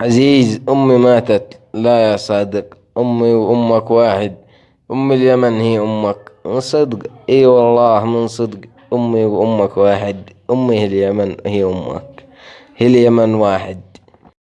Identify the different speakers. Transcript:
Speaker 1: عزيز أمي ماتت. لا يا صادق أمي وأمك واحد. أم اليمن هي أمك. من صدق؟ إي والله من صدق. أمي وأمك واحد. أمي هي اليمن هي أمك. هي اليمن واحد.